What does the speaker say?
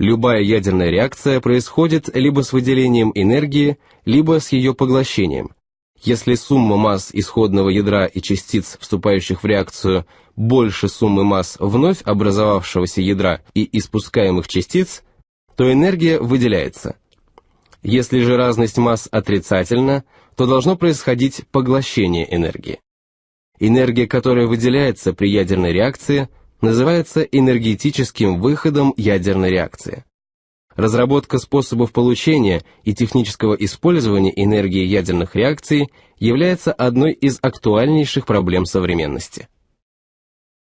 Любая ядерная реакция происходит либо с выделением энергии, либо с ее поглощением. Если сумма масс исходного ядра и частиц, вступающих в реакцию, больше суммы масс вновь образовавшегося ядра и испускаемых частиц, то энергия выделяется. Если же разность масс отрицательна, то должно происходить поглощение энергии. Энергия, которая выделяется при ядерной реакции, называется энергетическим выходом ядерной реакции. Разработка способов получения и технического использования энергии ядерных реакций является одной из актуальнейших проблем современности.